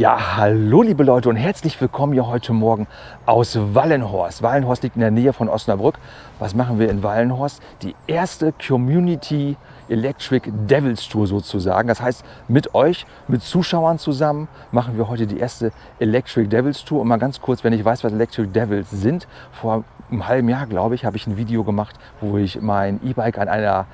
Ja, hallo liebe Leute und herzlich willkommen hier heute Morgen aus Wallenhorst. Wallenhorst liegt in der Nähe von Osnabrück. Was machen wir in Wallenhorst? Die erste Community Electric Devils Tour sozusagen. Das heißt, mit euch, mit Zuschauern zusammen machen wir heute die erste Electric Devils Tour. Und mal ganz kurz, wenn ich weiß, was Electric Devils sind, vor einem halben Jahr, glaube ich, habe ich ein Video gemacht, wo ich mein E-Bike an einer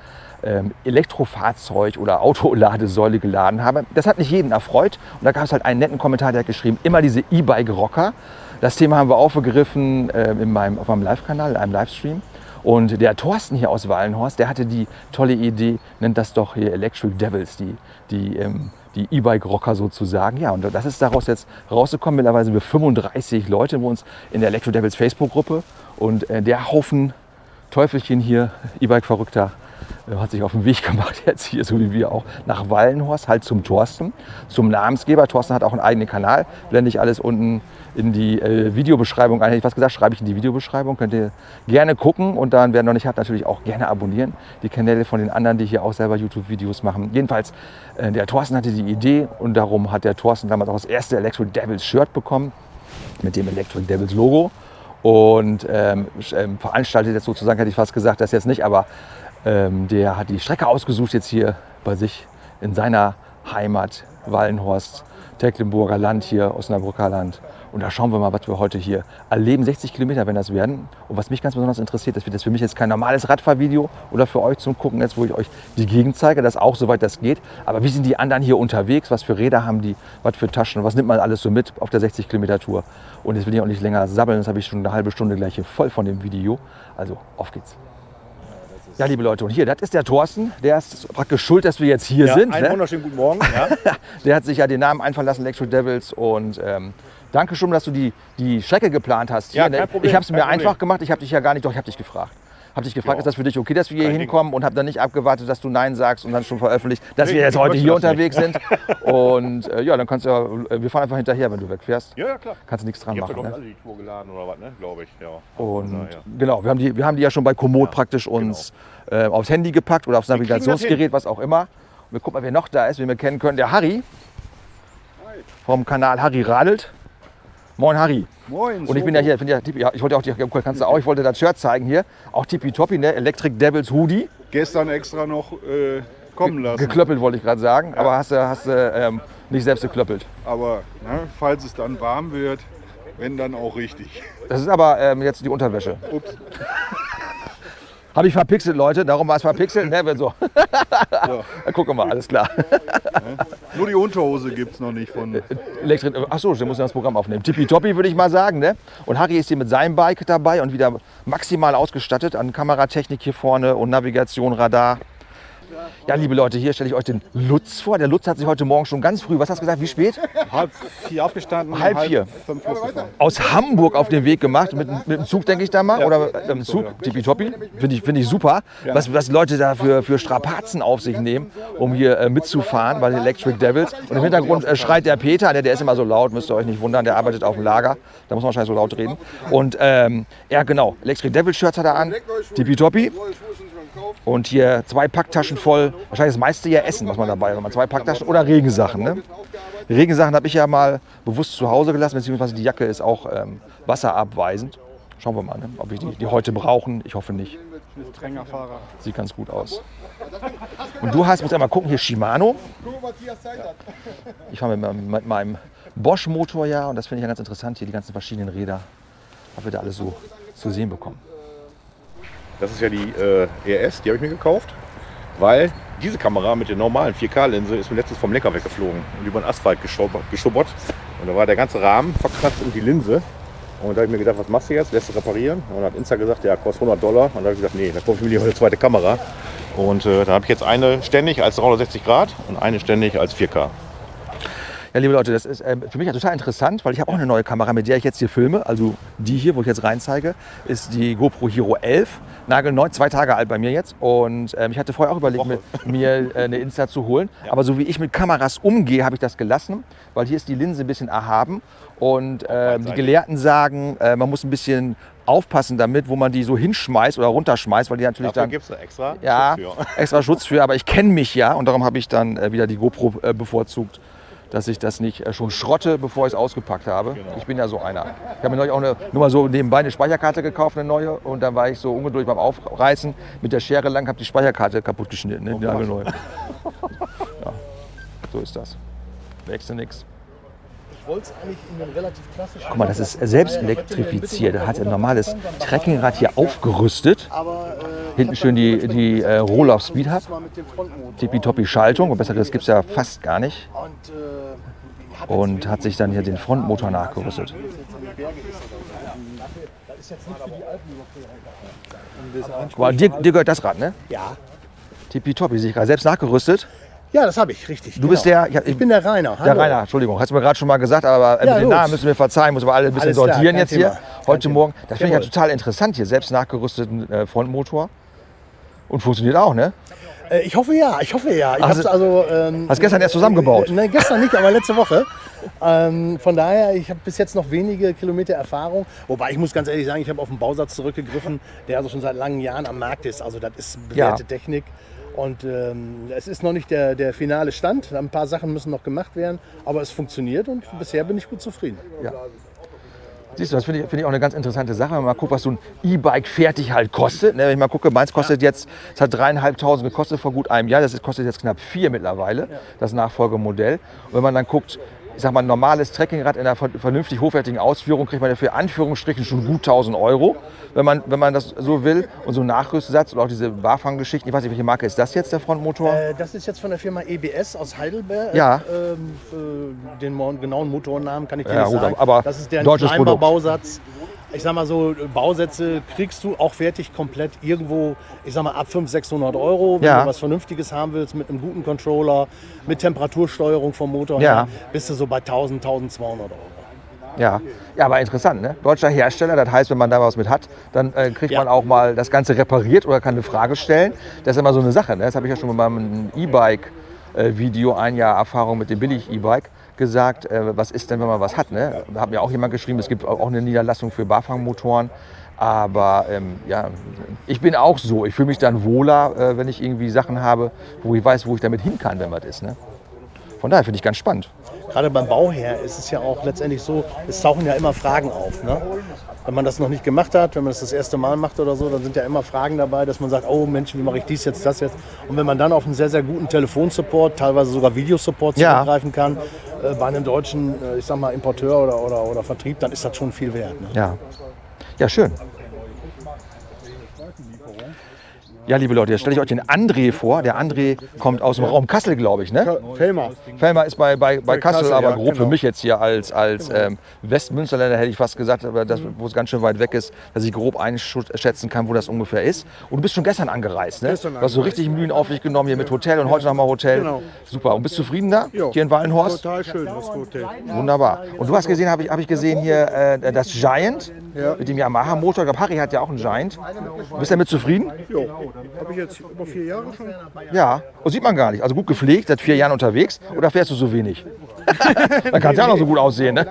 Elektrofahrzeug oder Autoladesäule geladen habe. Das hat nicht jeden erfreut. Und da gab es halt einen netten Kommentar, der hat geschrieben, immer diese E-Bike-Rocker. Das Thema haben wir aufgegriffen äh, in meinem, auf meinem Live-Kanal, in einem Livestream. Und der Thorsten hier aus Wallenhorst, der hatte die tolle Idee, nennt das doch hier Electric Devils, die, die, ähm, die E-Bike-Rocker sozusagen. Ja, und das ist daraus jetzt rausgekommen. Mittlerweile sind wir 35 Leute bei uns in der Electric Devils Facebook-Gruppe. Und äh, der Haufen Teufelchen hier, E-Bike-Verrückter, hat sich auf den Weg gemacht, jetzt hier, so wie wir auch, nach Wallenhorst, halt zum Thorsten, zum Namensgeber. Thorsten hat auch einen eigenen Kanal, blende ich alles unten in die äh, Videobeschreibung ein. Hätte ich was gesagt, schreibe ich in die Videobeschreibung. Könnt ihr gerne gucken und dann, wer noch nicht hat, natürlich auch gerne abonnieren. Die Kanäle von den anderen, die hier auch selber YouTube-Videos machen. Jedenfalls, äh, der Thorsten hatte die Idee und darum hat der Thorsten damals auch das erste Electric Devils Shirt bekommen mit dem Electric Devils Logo und ähm, ähm veranstaltet jetzt sozusagen, hätte ich fast gesagt, das jetzt nicht, aber ähm, der hat die Strecke ausgesucht jetzt hier bei sich in seiner Heimat Wallenhorst, Tecklenburger Land hier, Osnabrücker Land. Und da schauen wir mal, was wir heute hier erleben. 60 Kilometer, wenn das werden. Und was mich ganz besonders interessiert, das wird das für mich jetzt kein normales Radfahrvideo oder für euch zum Gucken, jetzt wo ich euch die Gegend zeige, das auch soweit das geht. Aber wie sind die anderen hier unterwegs? Was für Räder haben die? Was für Taschen? Was nimmt man alles so mit auf der 60 Kilometer Tour? Und jetzt will ich auch nicht länger sabbeln, das habe ich schon eine halbe Stunde gleich hier voll von dem Video. Also auf geht's. Ja, liebe Leute, und hier, das ist der Thorsten. Der ist praktisch schuld, dass wir jetzt hier ja, sind. Einen ne? wunderschönen guten Morgen. Ja. der hat sich ja den Namen einfallen lassen, Electro Devils. Und ähm, danke schon, dass du die, die Strecke geplant hast. Hier, ja, ne? kein Problem, ich habe es mir Problem. einfach gemacht. Ich habe dich ja gar nicht, doch, ich habe dich gefragt habe dich gefragt, ja. ist das für dich okay, dass wir hier Kein hinkommen Ding. und habe dann nicht abgewartet, dass du Nein sagst und dann schon veröffentlicht, dass nee, wir jetzt heute hier unterwegs nicht. sind. Und äh, ja, dann kannst du ja, äh, wir fahren einfach hinterher, wenn du wegfährst. Ja, ja klar. Kannst du nichts dran ich machen. Ich ne? alle die Tour geladen oder was, ne? glaube ich. Ja. Und Na, ja. genau, wir haben, die, wir haben die ja schon bei Komoot ja, praktisch genau. uns genau. äh, aufs Handy gepackt oder aufs Navigationsgerät, was auch immer. Und wir gucken mal, wer noch da ist, wen wir kennen können. Der Harry Hi. vom Kanal Harry Radelt. Moin Harry. Moin. Und ich bin ja hier, bin ja, ich wollte auch, kannst du auch, ich wollte das Shirt zeigen hier, auch tippitoppi, ne? Electric Devils Hoodie. Gestern extra noch äh, kommen lassen. Geklöppelt wollte ich gerade sagen, ja. aber hast du hast, ähm, nicht selbst geklöppelt. Aber ne, falls es dann warm wird, wenn dann auch richtig. Das ist aber ähm, jetzt die Unterwäsche. Ups. Habe ich verpixelt, Leute. Darum war es verpixelt. Ne, so. Ja. Gucken wir mal, alles klar. Nur die Unterhose gibt es noch nicht von. Elektrik Achso, der muss ja das Programm aufnehmen. Tippitoppi würde ich mal sagen. Ne? Und Harry ist hier mit seinem Bike dabei und wieder maximal ausgestattet an Kameratechnik hier vorne und Navigation, Radar. Ja, liebe Leute, hier stelle ich euch den Lutz vor. Der Lutz hat sich heute Morgen schon ganz früh, was hast du gesagt, wie spät? Halb vier aufgestanden. Halb, halb vier. Fünf Aus Hamburg auf den Weg gemacht, mit, mit dem Zug, denke ich da mal, ja, oder mit dem Zug, ja. tippitoppi, finde ich, find ich super. Ja. Was, was Leute da für, für Strapazen auf sich nehmen, um hier äh, mitzufahren bei den Electric Devils. Und im Hintergrund äh, schreit der Peter, der, der ist immer so laut, müsst ihr euch nicht wundern, der arbeitet auf dem Lager. Da muss man wahrscheinlich so laut reden. Und ähm, ja, genau, Electric Devils Shirts hat er an, tippitoppi. Und hier zwei Packtaschen voll. Wahrscheinlich das meiste ja Essen, was man dabei hat. Zwei Packtaschen oder Regensachen. Ne? Regensachen habe ich ja mal bewusst zu Hause gelassen, beziehungsweise die Jacke ist auch ähm, wasserabweisend. Schauen wir mal, ne? ob wir die, die heute brauchen. Ich hoffe nicht. Sieht ganz gut aus. Und du hast, muss ja mal gucken, hier Shimano. Ich fahre mit, mit, meinem Bosch-Motor ja und das finde ich ja ganz interessant, hier die ganzen verschiedenen Räder, was wir da alles so zu sehen bekommen. Das ist ja die äh, ES, die habe ich mir gekauft, weil diese Kamera mit der normalen 4K-Linse ist mir letztens vom Lenker weggeflogen und über den Asphalt geschubbert. Und da war der ganze Rahmen verkratzt und die Linse. Und da habe ich mir gedacht, was machst du jetzt? Lässt du reparieren? Und dann hat Insta gesagt, ja, kostet 100 Dollar. Und da habe ich gesagt, nee, da kaufe ich mir lieber eine zweite Kamera. Und äh, da habe ich jetzt eine ständig als 360 Grad und eine ständig als 4K. Ja, liebe Leute, das ist äh, für mich total interessant, weil ich habe auch eine neue Kamera, mit der ich jetzt hier filme. Also die hier, wo ich jetzt rein zeige, ist die GoPro Hero 11. Nagelneu, zwei Tage alt bei mir jetzt. Und ähm, ich hatte vorher auch überlegt, mit mir äh, eine Insta zu holen. Ja. Aber so wie ich mit Kameras umgehe, habe ich das gelassen, weil hier ist die Linse ein bisschen erhaben. Und ähm, die Gelehrten sagen, äh, man muss ein bisschen aufpassen damit, wo man die so hinschmeißt oder runterschmeißt, weil die natürlich Dafür dann... gibt es extra ja, Schutz für. extra Schutz für, aber ich kenne mich ja und darum habe ich dann äh, wieder die GoPro äh, bevorzugt dass ich das nicht äh, schon schrotte, bevor ich es ausgepackt habe. Ich bin ja so einer. Ich habe mir neulich auch eine, nur mal so nebenbei eine Speicherkarte gekauft, eine neue. Und dann war ich so ungeduldig beim Aufreißen mit der Schere lang, habe die Speicherkarte kaputt geschnitten. Ne? Nagelneu. Ja, so ist das. Wächst nichts. Guck mal, das ist selbst elektrifiziert. Da hat ein normales Trekkingrad hier aufgerüstet. Aber Hinten schön die, die äh, Roll-Off Speed Hub. Tippitoppi Schaltung. Und besseres gibt es ja fast gar nicht. Und, hat sich dann hier den Frontmotor nachgerüstet. Guck mal, dir, dir gehört das Rad, ne? ja. Tippitoppi, sehe ich gerade. Selbst nachgerüstet. Ja, das habe ich, richtig. Du bist der- ja, ich bin der Rainer. Der Hallo. Rainer, Entschuldigung, hast du mir gerade schon mal gesagt, aber äh, Ja, mit den. Namen müssen wir verzeihen, müssen wir alle ein bisschen Alles klar, sortieren kein jetzt Thema. hier. Kein Heute Thema. Morgen. Das finde ich ja total interessant hier, selbst nachgerüsteten äh, Frontmotor. Und funktioniert auch, ne? Äh, ich hoffe ja, ich hoffe ja. Ich du- also, ähm, Hast gestern erst zusammengebaut. Äh, Nein, gestern nicht, aber letzte Woche. Ähm, von daher, ich habe bis jetzt noch wenige Kilometer Erfahrung. Wobei ich muss ganz ehrlich sagen, ich habe auf einen Bausatz zurückgegriffen, der also schon seit langen Jahren am Markt ist. Also das ist bewährte Ja. Technik. Und ähm, es ist noch nicht der, der finale Stand. Ein paar Sachen müssen noch gemacht werden, aber es funktioniert und bisher bin ich gut zufrieden. Ja. Siehst du, das finde ich, finde ich auch eine ganz interessante Sache. Wenn man mal guckt, was so ein E-Bike fertig halt kostet. Ne, wenn ich mal gucke, meins kostet jetzt, es hat dreieinhalbtausend gekostet vor gut einem Jahr. Das kostet jetzt knapp vier mittlerweile, das Nachfolgemodell. Und wenn man dann guckt, ich sag mal, ein normales Trekkingrad in einer ver- vernünftig hochwertigen Ausführung kriegt man dafür Anführungsstrichen schon gut 1000 Euro, wenn man, wenn man das so will. Und so ein Nachrüstsatz oder auch diese Barfang-Geschichten, ich weiß nicht, welche Marke ist das jetzt, der Frontmotor? Äh, das ist jetzt von der Firma EBS aus Heidelberg. Ja. Ähm, äh, den genauen Motornamen kann ich dir Ja, nicht gut, sagen. aber das ist der deutsches. Bausatz. Ich sag mal so, Bausätze kriegst du auch fertig komplett irgendwo, ich sag mal ab 500, 600 Euro. Wenn Ja. du was Vernünftiges haben willst, mit einem guten Controller, mit Temperatursteuerung vom Motor Ja. her, bist du so bei 1000, 1200 Euro. Ja. ja, aber interessant, ne? Deutscher Hersteller, das heißt, wenn man da was mit hat, dann äh, kriegt Ja. man auch mal das Ganze repariert oder kann eine Frage stellen. Das ist immer so eine Sache. Ne? Das habe ich ja schon mit meinem E-Bike-Video, ein Jahr Erfahrung mit dem Billig-E-Bike, gesagt, äh, was ist denn, wenn man was hat. Ne? Da hat mir auch jemand geschrieben, es gibt auch eine Niederlassung für Barfangmotoren. Aber ähm, ja, ich bin auch so. Ich fühle mich dann wohler, äh, wenn ich irgendwie Sachen habe, wo ich weiß, wo ich damit hin kann, wenn was ist. Ne? Von daher finde ich ganz spannend. Gerade beim Bauherr ist es ja auch letztendlich so, es tauchen ja immer Fragen auf. Ne? Wenn man das noch nicht gemacht hat, wenn man das das erste Mal macht oder so, dann sind ja immer Fragen dabei, dass man sagt, oh Mensch, wie mache ich dies jetzt, das jetzt. Und wenn man dann auf einen sehr, sehr guten Telefonsupport, teilweise sogar Videosupport Ja. zurückgreifen kann, äh, bei einem deutschen, äh, ich sag mal, Importeur oder, oder, oder Vertrieb, dann ist das schon viel wert. Ne? Ja. Ja, schön. Ja, liebe Leute, jetzt stelle ich euch den André vor. Der André kommt aus dem Raum Kassel, glaube ich. Ne? Felmer. Felmer ist bei, bei, bei Kassel, Kassel, aber ja, grob für genau. mich jetzt hier als, als ähm, Westmünsterländer hätte ich fast gesagt, aber das, wo es ganz schön weit weg ist, dass ich grob einschätzen kann, wo das ungefähr ist. Und du bist schon gestern angereist, ne? Gestern du hast so richtig Mühen auf dich genommen hier mit Hotel und heute nochmal Hotel. Genau. Super. Und bist zufrieden da? Ja. Hier in Wallenhorst? Total schön, das Hotel. Wunderbar. Und du hast gesehen, habe ich, hab ich gesehen hier äh, das Giant Ja. mit dem Yamaha-Motor. Ich glaube, Harry hat ja auch einen Giant. Bist du damit zufrieden? Jo, habe ich jetzt über vier Jahre schon. Ja. Und sieht man gar nicht. Also gut gepflegt, seit vier Jahren unterwegs. Oder fährst du so wenig? Dann kann es ja noch so gut aussehen. Ne?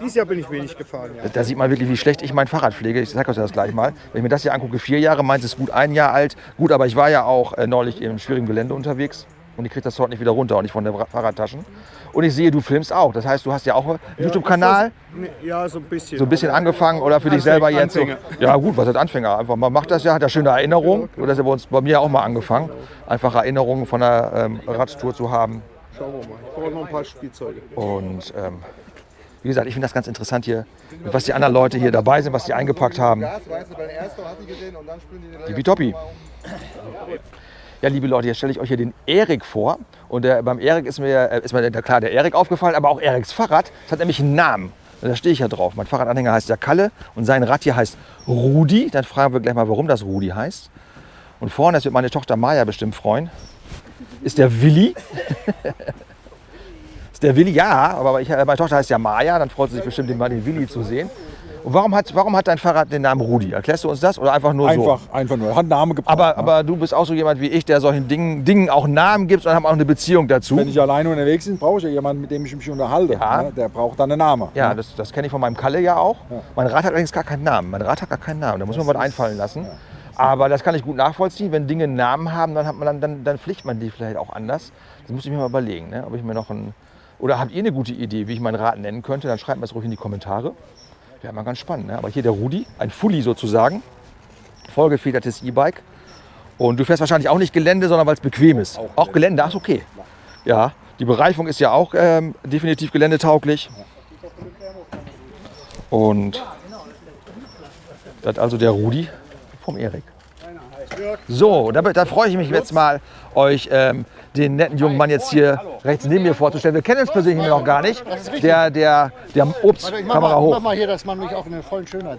Dieses Jahr bin ich wenig gefahren. Ja. Da sieht man wirklich, wie schlecht ich mein Fahrrad pflege. Ich sage euch das gleich mal. Wenn ich mir das hier angucke, vier Jahre, meins ist gut ein Jahr alt. Gut, aber ich war ja auch äh, neulich im schwierigen Gelände unterwegs. Und ich kriege das heute nicht wieder runter, auch nicht von den Ra- Fahrradtaschen. Und ich sehe, du filmst auch. Das heißt, du hast ja auch einen YouTube-Kanal. Nee, Ja, so ein bisschen. so ein bisschen angefangen oder für dich selber jetzt? So, ja gut, was heißt Anfänger? Einfach man macht das ja, hat ja schöne Erinnerungen. Und das ist ja bei uns bei mir auch mal angefangen. Einfach Erinnerungen von einer ähm, Radtour zu haben. Schauen wir mal. Ich brauche noch ein paar Spielzeuge. Und ähm, wie gesagt, ich finde das ganz interessant hier, was die anderen Leute hier dabei sind, was die eingepackt haben. Tippitoppi. Ja, liebe Leute, jetzt stelle ich euch hier den Erik vor. Und der, beim Erik ist mir, äh, ist mir der, klar der Erik aufgefallen, aber auch Eriks Fahrrad. Das hat nämlich einen Namen. Und Da stehe ich ja drauf. Mein Fahrradanhänger heißt ja Kalle und sein Rad hier heißt Rudi. Dann fragen wir gleich mal, warum das Rudi heißt. Und vorne, das wird meine Tochter Maja bestimmt freuen, ist der Willi. ist der Willi? Ja, aber ich, äh, meine Tochter heißt ja Maja. Dann freut sie sich bestimmt, den, den Willi zu sehen. Und warum hat, warum hat dein Fahrrad den Namen Rudi? Erklärst du uns das oder einfach nur so? Einfach, einfach nur. Hat einen Namen gebracht. Aber, ne? aber du bist auch so jemand wie ich, der solchen Dingen, Dingen auch Namen gibt und haben auch eine Beziehung dazu. Wenn ich alleine unterwegs bin, brauche ich ja jemanden, mit dem ich mich unterhalte. Ja. Ne? Der braucht dann einen Namen. Ja, ne? das, das kenne ich von meinem Kalle ja auch. Ja. Mein Rad hat allerdings gar keinen Namen. Mein Rad hat gar keinen Namen. Da muss man was einfallen lassen. Aber das kann ich gut nachvollziehen. Wenn Dinge einen Namen haben, dann, hat man dann, dann, dann pflicht man die vielleicht auch anders. Das muss ich mir mal überlegen, ne? ob ich mir noch einen, Oder habt ihr eine gute Idee, wie ich mein Rad nennen könnte? Dann schreibt mir das ruhig in die Kommentare. Wäre mal ganz spannend. Ne? Aber hier der Rudi, ein Fully sozusagen, vollgefedertes E-Bike. Und du fährst wahrscheinlich auch nicht Gelände, sondern weil es bequem ist. Auch, Gelände, ach okay. Ja, die Bereifung ist ja auch ähm, definitiv geländetauglich. Und das also der Rudi vom Erik. So, da, da freue ich mich jetzt mal, euch ähm, den netten jungen Mann jetzt hier rechts neben mir vorzustellen. Wir kennen uns persönlich noch gar nicht. Der, der, der Ups, Warte, Kamera mal, hoch. hier,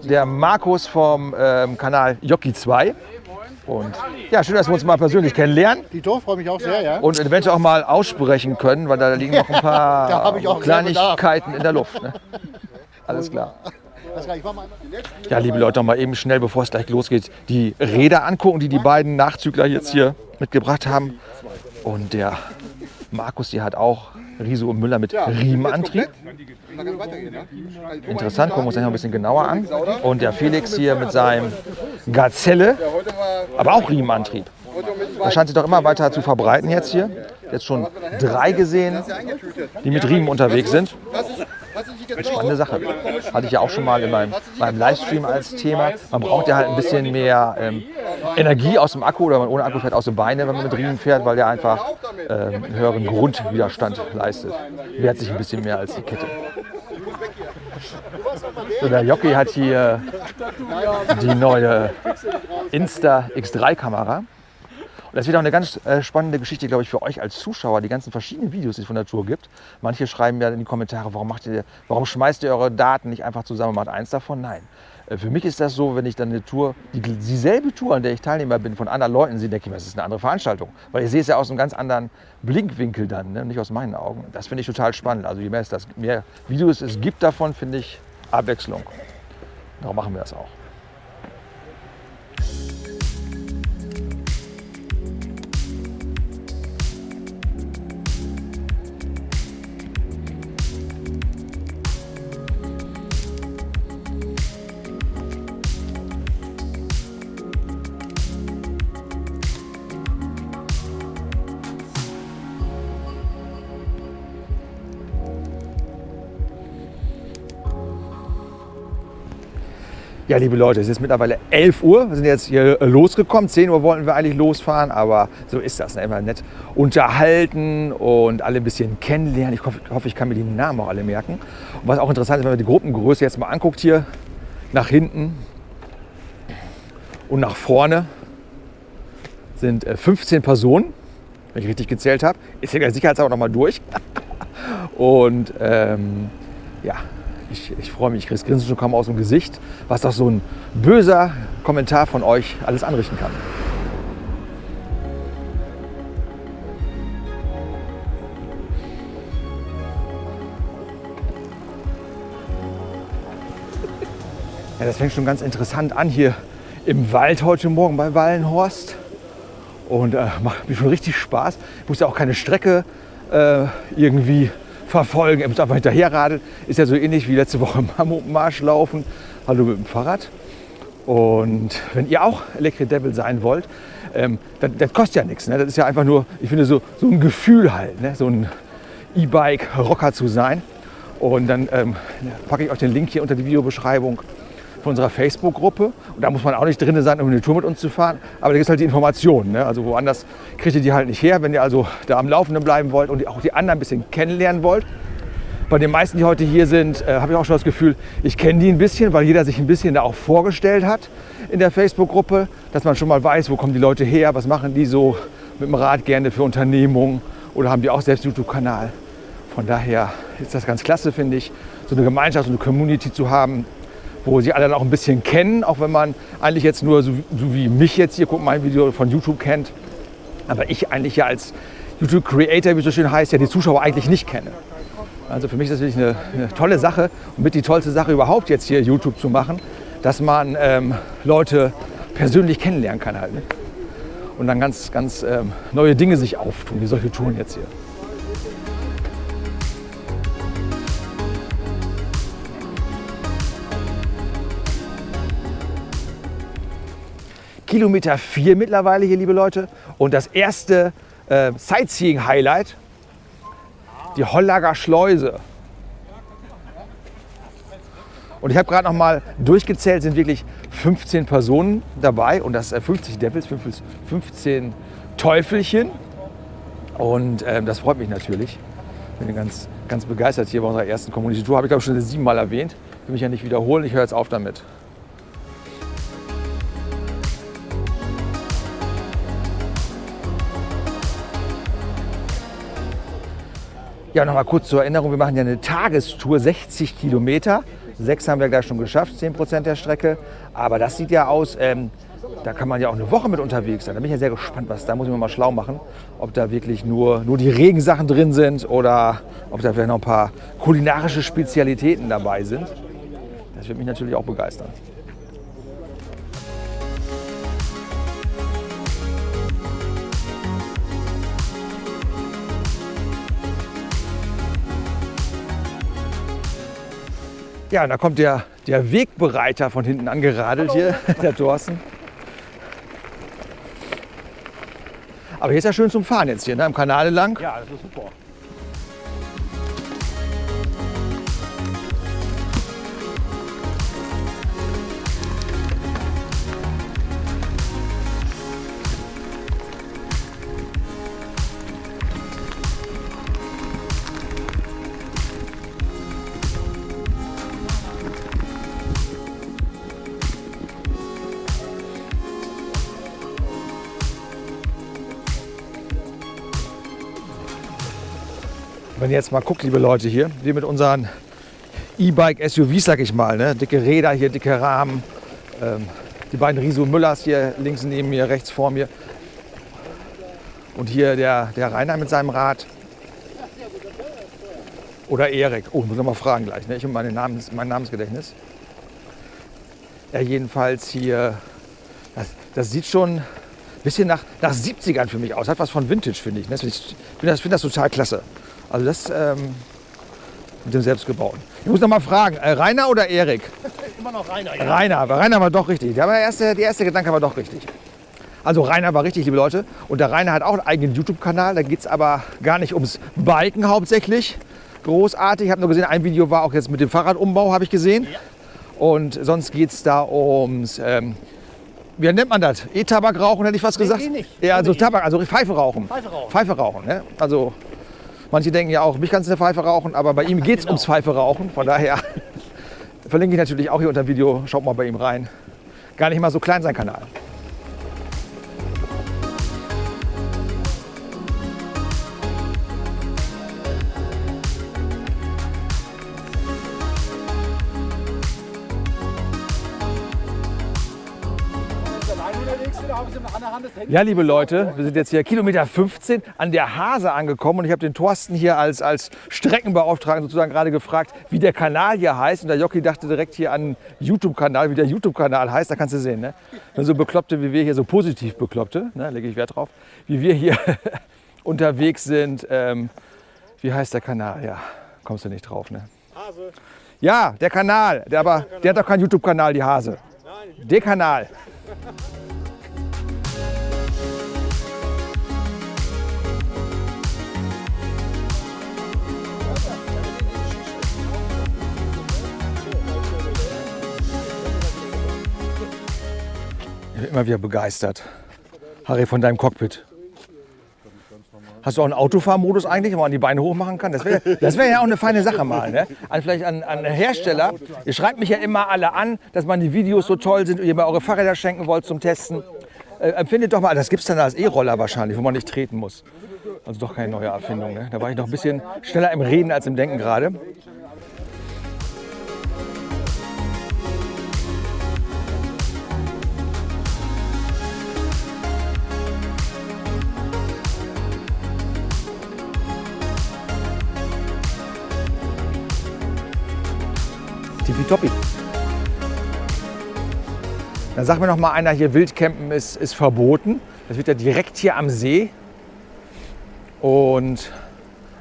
der Markus vom ähm, Kanal Jockey 2. Und ja, schön, dass wir uns mal persönlich kennenlernen Dito, freue mich auch sehr, ja. und eventuell auch mal aussprechen können, weil da liegen noch ein paar Kleinigkeiten in der Luft. Ne? Alles klar. Ja, liebe Leute, noch mal eben schnell, bevor es gleich losgeht, die Räder angucken, die die beiden Nachzügler jetzt hier mitgebracht haben. Und der Markus, der hat auch Riso und Müller mit Riemenantrieb. Interessant, gucken wir uns das noch ein bisschen genauer an. Und der Felix hier mit seinem Gazelle, aber auch Riemenantrieb. Das scheint sich doch immer weiter zu verbreiten jetzt hier. Jetzt schon drei gesehen, die mit Riemen unterwegs sind. Spannende Sache. Hatte ich ja auch schon mal in meinem, meinem Livestream als Thema. Man braucht ja halt ein bisschen mehr ähm, Energie aus dem Akku oder man ohne Akku fährt aus den Beinen, wenn man mit Riemen fährt, weil der einfach ähm, einen höheren Grundwiderstand leistet. Wehrt sich ein bisschen mehr als die Kette. So, der Jockey hat hier die neue Insta X3 Kamera. Und das wird auch eine ganz äh, spannende Geschichte, glaube ich, für euch als Zuschauer, die ganzen verschiedenen Videos, die es von der Tour gibt. Manche schreiben ja in die Kommentare, warum, macht ihr, warum schmeißt ihr eure Daten nicht einfach zusammen und macht eins davon? Nein. Äh, Für mich ist das so, wenn ich dann eine Tour, die, dieselbe Tour, an der ich Teilnehmer bin, von anderen Leuten sehe, denke ich mir, das ist eine andere Veranstaltung. Weil ich sehe es ja aus einem ganz anderen Blinkwinkel dann, ne? nicht aus meinen Augen. Das finde ich total spannend. Also je mehr es das, mehr Videos es gibt davon, finde ich Abwechslung. Darum machen wir das auch. Ja, liebe Leute, es ist mittlerweile 11 Uhr. Wir sind jetzt hier äh, losgekommen. 10 Uhr wollten wir eigentlich losfahren, aber so ist das. Ne? Immer nett unterhalten und alle ein bisschen kennenlernen. Ich hoffe, ich ich kann mir die Namen auch alle merken. Und was auch interessant ist, wenn man die Gruppengröße jetzt mal anguckt hier, nach hinten und nach vorne sind äh, 15 Personen, wenn ich richtig gezählt habe. Ist ja sicherheitshalber noch mal durch. Und ähm, ja, ich, ich freue mich, ich kriege das Grinsen schon kaum aus dem Gesicht, was doch so ein böser Kommentar von euch alles anrichten kann. Ja, das fängt schon ganz interessant an hier im Wald heute Morgen bei Wallenhorst. Und äh, macht mir schon richtig Spaß. Ich muss ja auch keine Strecke äh, irgendwie verfolgen. Ich muss einfach hinterher radeln. Ist ja so ähnlich wie letzte Woche im Mammutmarsch laufen. Hallo mit dem Fahrrad. Und wenn ihr auch Electric Devil sein wollt, ähm, das, das kostet ja nichts. Ne? Das ist ja einfach nur, ich finde, so, so ein Gefühl halt, ne? so ein E-Bike-Rocker zu sein. Und dann ähm, packe ich euch den Link hier unter die Videobeschreibung von unserer Facebook-Gruppe. Und da muss man auch nicht drin sein, um eine Tour mit uns zu fahren. Aber da gibt es halt die Informationen. Ne? Also woanders kriegt ihr die halt nicht her. Wenn ihr also da am Laufenden bleiben wollt und auch die anderen ein bisschen kennenlernen wollt. Bei den meisten, die heute hier sind, äh, habe ich auch schon das Gefühl, ich kenne die ein bisschen, weil jeder sich ein bisschen da auch vorgestellt hat in der Facebook-Gruppe, dass man schon mal weiß, wo kommen die Leute her, was machen die so mit dem Rad gerne für Unternehmungen oder haben die auch selbst einen YouTube-Kanal. Von daher ist das ganz klasse, finde ich, so eine Gemeinschaft, so eine Community zu haben, wo sie alle dann auch ein bisschen kennen, auch wenn man eigentlich jetzt nur, so, so wie mich jetzt hier, guckt mein Video von YouTube kennt, aber ich eigentlich ja als YouTube-Creator, wie es so schön heißt, ja die Zuschauer eigentlich nicht kenne. Also für mich ist das wirklich eine, eine tolle Sache und mit die tollste Sache überhaupt jetzt hier YouTube zu machen, dass man ähm, Leute persönlich kennenlernen kann halt. Ne? Und dann ganz, ganz ähm, neue Dinge sich auftun, wie solche Touren jetzt hier. Kilometer 4 mittlerweile hier, liebe Leute. Und das erste äh, Sightseeing-Highlight die Hollager Schleuse. Und ich habe gerade noch mal durchgezählt, sind wirklich 15 Personen dabei und das äh, 50 Devils, 15 Teufelchen. Und ähm, das freut mich natürlich. Bin ganz, ganz begeistert hier bei unserer ersten Community Tour. Habe ich glaube ich schon siebenmal erwähnt. Will mich ja nicht wiederholen. Ich höre jetzt auf damit. Ja, noch mal kurz zur Erinnerung, wir machen ja eine Tagestour, 60 Kilometer. Sechs haben wir gleich schon geschafft, 10 Prozent der Strecke. Aber das sieht ja aus, ähm, da kann man ja auch eine Woche mit unterwegs sein. Da bin ich ja sehr gespannt, was da muss ich mir mal schlau machen, ob da wirklich nur, nur die Regensachen drin sind oder ob da vielleicht noch ein paar kulinarische Spezialitäten dabei sind. Das wird mich natürlich auch begeistern. Ja, und da kommt der, der Wegbereiter von hinten angeradelt hier, der Thorsten. Aber hier ist ja schön zum Fahren jetzt hier, ne? am Kanal lang. Ja, das ist super. Wenn ihr jetzt mal guckt, liebe Leute hier, wir mit unseren E-Bike-SUVs, sag ich mal, ne? dicke Räder hier, dicke Rahmen, ähm, die beiden Riso Müllers hier links neben mir, rechts vor mir und hier der, der Rainer mit seinem Rad. Oder Erik. Oh, muss ich mal fragen gleich. Ne? Ich und meine Namens, mein Namensgedächtnis. Ja, jedenfalls hier, das, das sieht schon ein bisschen nach, nach 70ern für mich aus. Hat was von Vintage, finde ich. ne? Ich finde das, finde das total klasse. Also das ähm, mit dem Selbstgebauten. Ich muss noch mal fragen, äh, Rainer oder Erik? Immer noch Rainer, ja. Rainer, aber Rainer war doch richtig. Der, war der, erste, der erste Gedanke war doch richtig. Also Rainer war richtig, liebe Leute. Und der Rainer hat auch einen eigenen YouTube-Kanal. Da geht es aber gar nicht ums Biken hauptsächlich. Großartig. Ich habe nur gesehen, ein Video war auch jetzt mit dem Fahrradumbau, habe ich gesehen. Und sonst geht es da ums, ähm, wie nennt man das? E-Tabak rauchen, hätte ich was gesagt? eh nicht. Ja, also Tabak, also Pfeife rauchen. Pfeife rauchen. Pfeife rauchen, ne? Also manche denken ja auch, mich kannst du eine Pfeife rauchen, aber bei ihm geht es genau. ums Pfeife rauchen. Von daher verlinke ich natürlich auch hier unter dem Video. Schaut mal bei ihm rein. Gar nicht mal so klein sein Kanal. Ja, liebe Leute, wir sind jetzt hier Kilometer 15 an der Hase angekommen und ich habe den Thorsten hier als, als Streckenbeauftragten sozusagen gerade gefragt, wie der Kanal hier heißt. Und der Jockey dachte direkt hier an YouTube-Kanal, wie der YouTube-Kanal heißt. Da kannst du sehen, ne? Wenn so Bekloppte wie wir hier, so positiv Bekloppte, ne? lege ich Wert drauf, wie wir hier unterwegs sind. Ähm, wie heißt der Kanal? Ja, kommst du nicht drauf, ne? Hase. Ja, der Kanal, der, aber, der hat doch keinen YouTube-Kanal, die Hase. Der Kanal. Bin immer wieder begeistert. Harry, von deinem Cockpit. Hast du auch einen Autofahrmodus eigentlich, wo man die Beine hochmachen kann? Das wäre wär ja auch eine feine Sache mal. Ne? An, vielleicht an, an Hersteller. Ihr schreibt mich ja immer alle an, dass meine Videos so toll sind und ihr mir eure Fahrräder schenken wollt zum Testen. Äh, empfindet doch mal, das gibt es dann als E-Roller wahrscheinlich, wo man nicht treten muss. Also doch keine neue Erfindung. Ne? Da war ich noch ein bisschen schneller im Reden als im Denken gerade. Tippitoppi. Dann sagt mir noch mal einer, hier Wildcampen ist, ist verboten. Das wird ja direkt hier am See und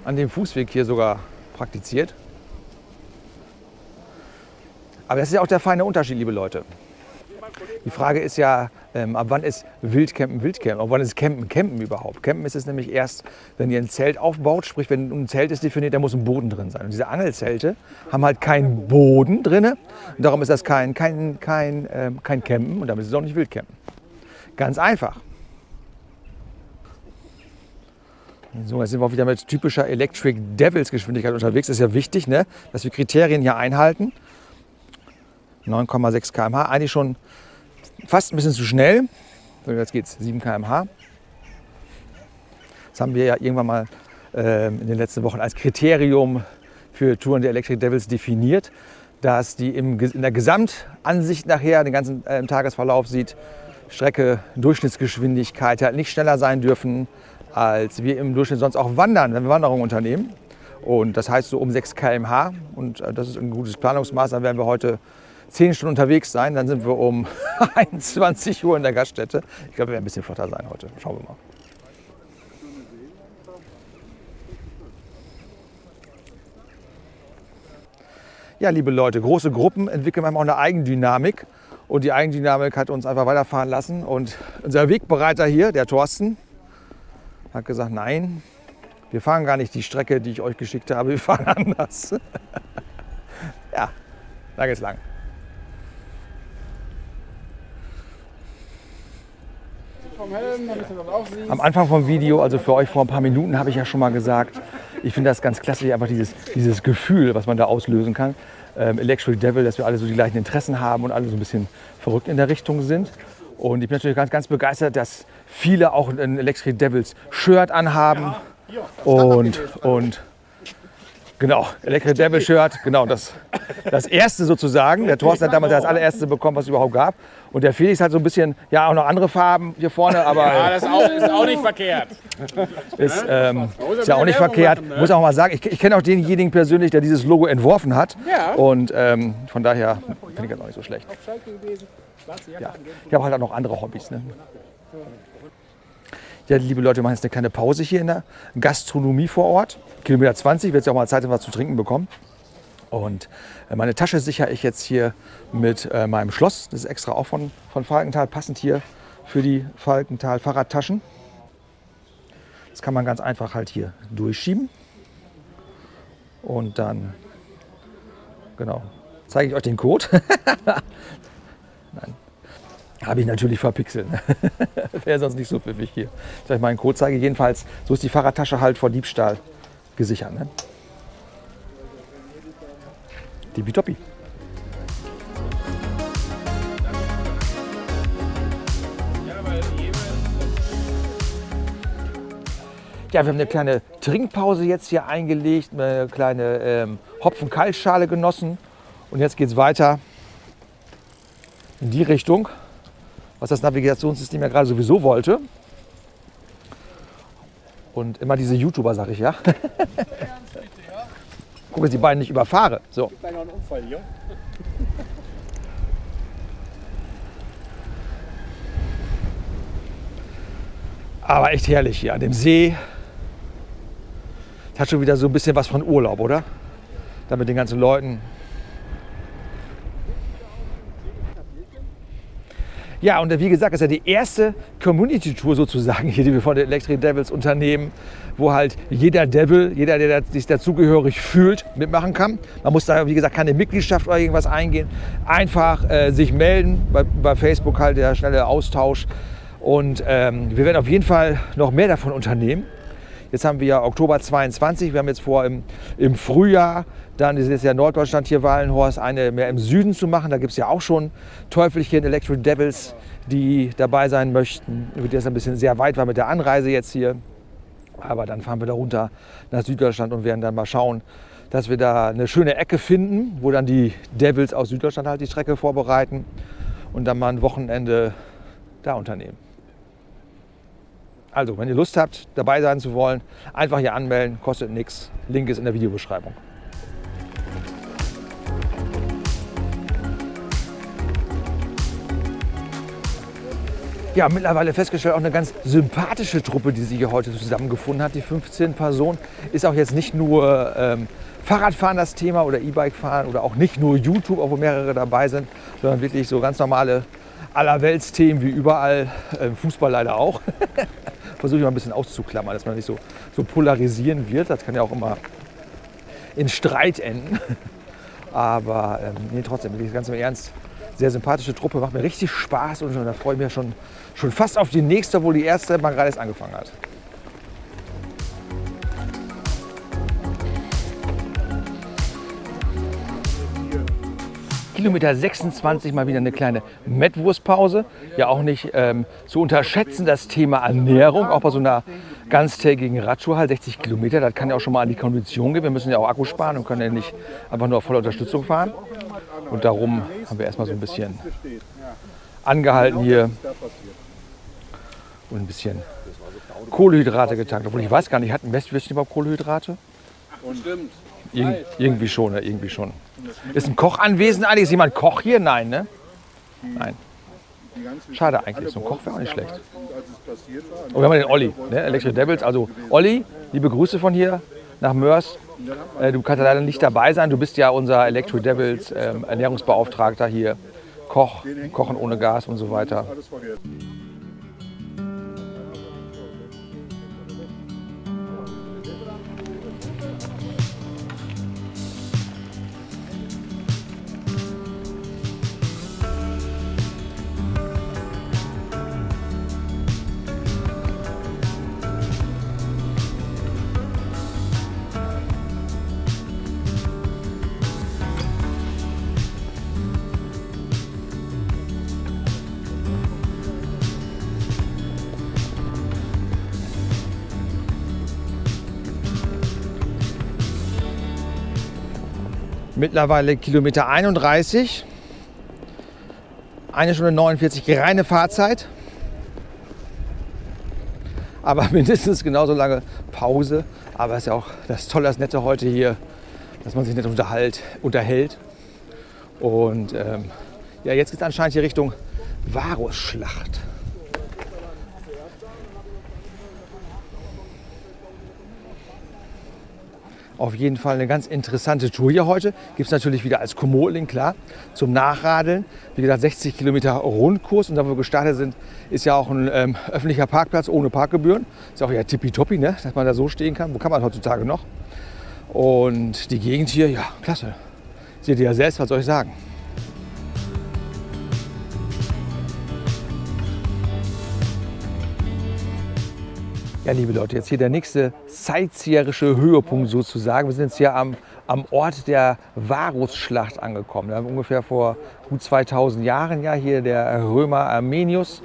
an dem Fußweg hier sogar praktiziert. Aber das ist ja auch der feine Unterschied, liebe Leute. Die Frage ist ja, ähm, ab wann ist Wildcampen Wildcampen? Ab wann ist Campen Campen überhaupt? Campen ist es nämlich erst, wenn ihr ein Zelt aufbaut, sprich wenn ein Zelt ist definiert, da muss ein Boden drin sein. Und diese Angelzelte haben halt keinen Boden drin. Und darum ist das kein, kein, kein, ähm, kein Campen und damit ist es auch nicht Wildcampen. Ganz einfach. So, jetzt sind wir auch wieder mit typischer Electric Devils Geschwindigkeit unterwegs. Das ist ja wichtig, ne? dass wir Kriterien hier einhalten. 9,6 km/h, eigentlich schon fast ein bisschen zu schnell. So, jetzt geht's 7 km/h. Das haben wir ja irgendwann mal äh, in den letzten Wochen als Kriterium für Touren der Electric Devils definiert, dass die im, in der Gesamtansicht nachher, den ganzen äh, Tagesverlauf sieht, Strecke, Durchschnittsgeschwindigkeit halt nicht schneller sein dürfen, als wir im Durchschnitt sonst auch wandern, wenn wir Wanderungen unternehmen. Und das heißt so um 6 km/h. Und äh, das ist ein gutes Planungsmaß. Dann werden wir heute 10 Stunden unterwegs sein. Dann sind wir um 21 Uhr in der Gaststätte. Ich glaube, wir werden ein bisschen flotter sein heute. Schauen wir mal. Ja, liebe Leute, große Gruppen entwickeln manchmal auch eine Eigendynamik. Und die Eigendynamik hat uns einfach weiterfahren lassen. Und unser Wegbereiter hier, der Thorsten, hat gesagt, nein, wir fahren gar nicht die Strecke, die ich euch geschickt habe, wir fahren anders. ja, da geht's lang. Am Anfang vom Video, also für euch vor ein paar Minuten, habe ich ja schon mal gesagt, ich finde das ganz klassisch, einfach dieses, dieses Gefühl, was man da auslösen kann. Ähm, Electric Devil, dass wir alle so die gleichen Interessen haben und alle so ein bisschen verrückt in der Richtung sind. Und ich bin natürlich ganz, ganz begeistert, dass viele auch ein Electric Devils Shirt anhaben. Und, und genau, Electric Devil Shirt, genau, das, das erste sozusagen. Der Thorsten hat damals das allererste bekommen, was es überhaupt gab. Und der Felix hat so ein bisschen, ja, auch noch andere Farben hier vorne, aber Ja, das ist auch, ist auch nicht verkehrt. ist, ähm, ist ja auch nicht verkehrt. Muss auch mal sagen, ich, ich kenne auch denjenigen persönlich, der dieses Logo entworfen hat. Ja. Und ähm, von daher finde ich das auch nicht so schlecht. Ja. Ich habe halt auch noch andere Hobbys. Ne? Ja, liebe Leute, wir machen jetzt eine kleine Pause hier in der Gastronomie vor Ort. Kilometer 20, wird es ja auch mal Zeit, was zu trinken bekommen. Und äh, meine Tasche sichere ich jetzt hier mit äh, meinem Schloss. Das ist extra auch von, von Falkenthal, passend hier für die Falkenthal Fahrradtaschen. Das kann man ganz einfach halt hier durchschieben. Und dann, genau, zeige ich euch den Code. Nein, habe ich natürlich verpixelt. Wäre sonst nicht so pfiffig hier. Ich euch mal einen Code zeige. Jedenfalls, so ist die Fahrradtasche halt vor Diebstahl gesichert. Ne? Tippitoppi. Ja, wir haben eine kleine Trinkpause jetzt hier eingelegt, eine kleine ähm, Hopfen-Kaltschale genossen. Und jetzt geht es weiter in die Richtung, was das Navigationssystem ja gerade sowieso wollte. Und immer diese YouTuber, sag ich ja. Guck, dass die beiden nicht überfahre. So. Kleiner Unfall hier. Aber echt herrlich hier an dem See. Das hat schon wieder so ein bisschen was von Urlaub, oder? Da mit den ganzen Leuten. Ja, und wie gesagt, das ist ja die erste Community-Tour sozusagen hier, die wir von den Electric Devils unternehmen, wo halt jeder Devil, jeder, der sich dazugehörig fühlt, mitmachen kann. Man muss da, wie gesagt, keine Mitgliedschaft oder irgendwas eingehen. Einfach äh, sich melden, bei, bei Facebook halt der schnelle Austausch. Und ähm, wir werden auf jeden Fall noch mehr davon unternehmen. Jetzt haben wir ja Oktober 22, wir haben jetzt vor im, im Frühjahr, dann ist jetzt ja Norddeutschland hier Wallenhorst, eine mehr im Süden zu machen. Da gibt es ja auch schon Teufelchen, Electric Devils, die dabei sein möchten. Wird jetzt ein bisschen sehr weit war mit der Anreise jetzt hier. Aber dann fahren wir da runter nach Süddeutschland und werden dann mal schauen, dass wir da eine schöne Ecke finden, wo dann die Devils aus Süddeutschland halt die Strecke vorbereiten und dann mal ein Wochenende da unternehmen. Also, wenn ihr Lust habt, dabei sein zu wollen, einfach hier anmelden, kostet nichts. Link ist in der Videobeschreibung. Ja, mittlerweile festgestellt, auch eine ganz sympathische Truppe, die sich hier heute zusammengefunden hat. Die 15 Personen ist auch jetzt nicht nur ähm, Fahrradfahren das Thema oder E-Bike fahren oder auch nicht nur YouTube, obwohl mehrere dabei sind, sondern wirklich so ganz normale Allerweltsthemen wie überall, äh, Fußball leider auch. Versuche ich mal ein bisschen auszuklammern, dass man nicht so, so polarisieren wird. Das kann ja auch immer in Streit enden. Aber ähm, nee, trotzdem, wirklich ganz im Ernst, sehr sympathische Truppe, macht mir richtig Spaß und, da freue ich mich schon, schon fast auf die nächste, obwohl die erste mal gerade erst angefangen hat. Kilometer 26 mal wieder eine kleine Mettwurstpause. Ja, auch nicht ähm, zu unterschätzen das Thema Ernährung, auch bei so einer ganztägigen Radtour, halt 60 Kilometer. Das kann ja auch schon mal an die Kondition gehen. Wir müssen ja auch Akku sparen und können ja nicht einfach nur auf voller Unterstützung fahren. Und darum haben wir erstmal so ein bisschen angehalten hier und ein bisschen Kohlehydrate getankt. Obwohl ich weiß gar nicht, hatten Westwürstchen überhaupt Kohlehydrate? Stimmt. Ir irgendwie schon, ne? irgendwie schon. Ist ein Koch anwesend eigentlich? Ist jemand Koch hier? Nein, ne? Nein. Schade eigentlich, so ein Koch wäre auch nicht schlecht. Und wir haben den Olli, ne? Electric Devils. Also Olli, liebe Grüße von hier nach Mörs. Äh, du kannst ja leider nicht dabei sein. Du bist ja unser Electric Devils ähm, Ernährungsbeauftragter hier. Koch, Kochen ohne Gas und so weiter. Mittlerweile Kilometer 31. Eine Stunde 49 reine Fahrzeit. Aber mindestens genauso lange Pause. Aber es ist ja auch das Tolle, das Nette heute hier, dass man sich nicht unterhält, unterhält. Und ähm, ja, jetzt geht es anscheinend hier Richtung Varusschlacht. Auf jeden Fall eine ganz interessante Tour hier heute. Gibt es natürlich wieder als Komoot-Link, klar, zum Nachradeln. Wie gesagt, 60 Kilometer Rundkurs. Und da, wo wir gestartet sind, ist ja auch ein ähm, öffentlicher Parkplatz ohne Parkgebühren. Ist auch ja tippitoppi, ne? dass man da so stehen kann. Wo kann man heutzutage noch? Und die Gegend hier, ja, klasse. Seht ihr ja selbst, was soll ich sagen? Ja, liebe Leute, jetzt hier der nächste sightseerische Höhepunkt sozusagen. Wir sind jetzt hier am, am Ort der Varusschlacht angekommen. Wir haben ungefähr vor gut 2000 Jahren ja hier der Römer Armenius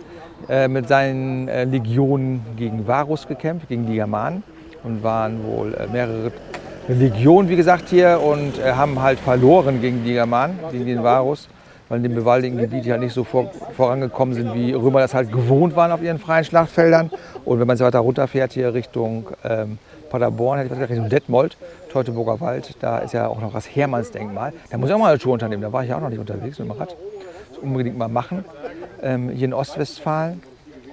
äh, mit seinen äh, Legionen gegen Varus gekämpft, gegen die Germanen und waren wohl äh, mehrere Legionen, wie gesagt, hier und äh, haben halt verloren gegen die Germanen, gegen den Varus weil in dem bewaldigten Gebiet ja nicht so vor, vorangekommen sind, wie Römer das halt gewohnt waren auf ihren freien Schlachtfeldern. Und wenn man jetzt weiter runterfährt hier Richtung ähm, Paderborn, hätte ich gesagt, Richtung Detmold, Teutoburger Wald, da ist ja auch noch das Hermannsdenkmal. Da muss ich auch mal eine Tour unternehmen, da war ich ja auch noch nicht unterwegs mit dem Rad. Das unbedingt mal machen, ähm, hier in Ostwestfalen.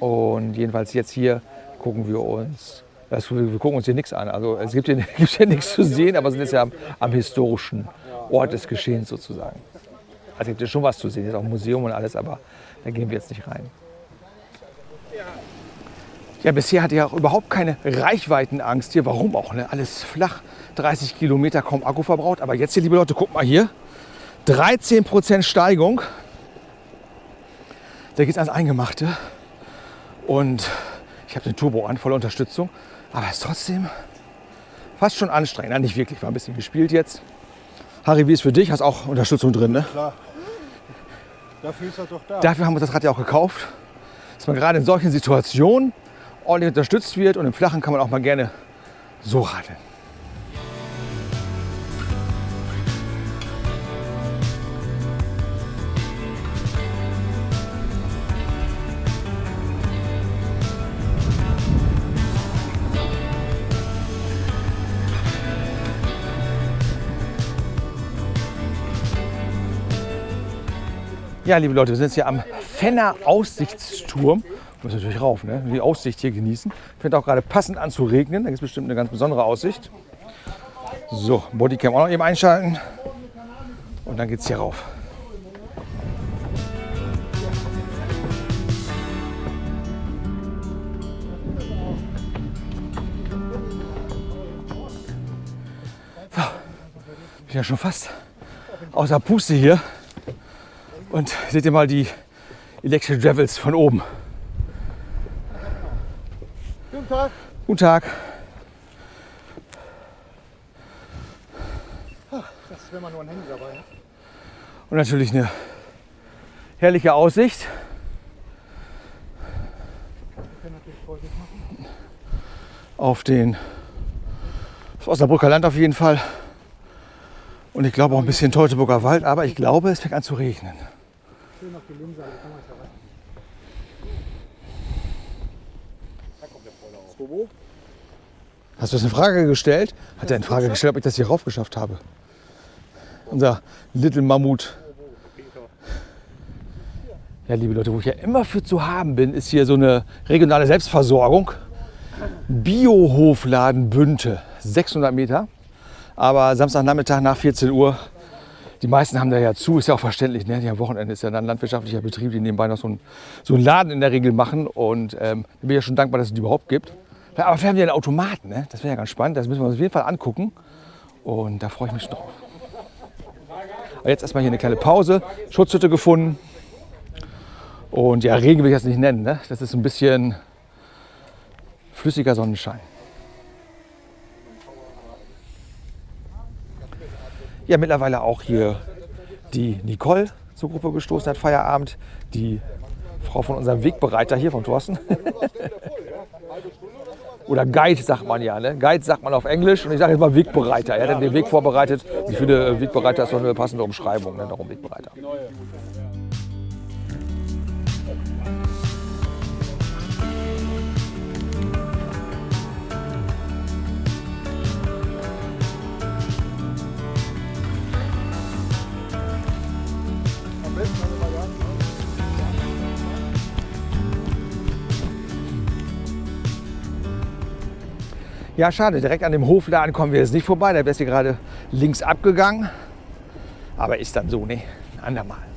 Und jedenfalls jetzt hier gucken wir uns, also wir gucken uns hier nichts an. Also es gibt hier, gibt hier nichts zu sehen, aber sind jetzt ja am, am historischen Ort des Geschehens sozusagen. Also gibt es schon was zu sehen, ist auch ein Museum und alles, aber da gehen wir jetzt nicht rein. Ja, bisher hatte ich auch überhaupt keine Reichweitenangst hier. Warum auch? Ne? Alles flach, 30 Kilometer, kaum Akku verbraucht. Aber jetzt hier, liebe Leute, guckt mal hier. 13% Steigung. Da geht es ans Eingemachte. Und ich habe den Turbo an, voller Unterstützung. Aber es ist trotzdem fast schon anstrengend. Ja, nicht wirklich, war ein bisschen gespielt jetzt. Harry, wie ist für dich? Hast auch Unterstützung drin, ne? Klar. Dafür ist er doch da. Dafür haben wir das Rad ja auch gekauft. Dass man gerade in solchen Situationen ordentlich unterstützt wird und im Flachen kann man auch mal gerne so radeln. Ja, liebe Leute, wir sind jetzt hier am Fenner Aussichtsturm. Muss natürlich rauf, ne? die Aussicht hier genießen. Fängt auch gerade passend an zu regnen. Da gibt es bestimmt eine ganz besondere Aussicht. So, Bodycam auch noch eben einschalten. Und dann geht's hier rauf. So, bin ja schon fast außer Puste hier. Und seht ihr mal die Electric Travels von oben. Guten Tag. Guten Tag. Das ist, wenn man nur ein Handy dabei hat. Und natürlich eine herrliche Aussicht. Auf den auf Osnabrücker Land auf jeden Fall. Und ich glaube auch ein bisschen Teutoburger Wald, aber ich glaube, es fängt an zu regnen. Hast du das eine Frage gestellt? Hat er eine Frage gestellt, ob ich das hier rauf geschafft habe? Unser Little Mammut. Ja, liebe Leute, wo ich ja immer für zu haben bin, ist hier so eine regionale Selbstversorgung. Biohofladen Bünte, 600 Meter. Aber Samstagnachmittag nach 14 Uhr, die meisten haben da ja zu, ist ja auch verständlich. Ne? Am Wochenende ist ja dann ein landwirtschaftlicher Betrieb, die nebenbei noch so einen, so einen Laden in der Regel machen. Und ähm, da bin ich ja schon dankbar, dass es die überhaupt gibt. Aber vielleicht haben die einen Automaten, ne? das wäre ja ganz spannend. Das müssen wir uns auf jeden Fall angucken. Und da freue ich mich schon drauf. Aber jetzt erstmal hier eine kleine Pause, Schutzhütte gefunden. Und ja, Regen will ich jetzt nicht nennen. Ne? Das ist ein bisschen flüssiger Sonnenschein. Ja, mittlerweile auch hier die Nicole zur Gruppe gestoßen hat, Feierabend. Die Frau von unserem Wegbereiter hier, von Thorsten. Oder Guide sagt man ja. Ne? Guide sagt man auf Englisch und ich sage jetzt mal Wegbereiter. Er hat den Weg vorbereitet. Ich finde, Wegbereiter ist doch eine passende Umschreibung. Ne? Darum Wegbereiter. Ja, schade, direkt an dem Hofladen kommen wir jetzt nicht vorbei. Da es hier gerade links abgegangen. Aber ist dann so, ne? Ein andermal.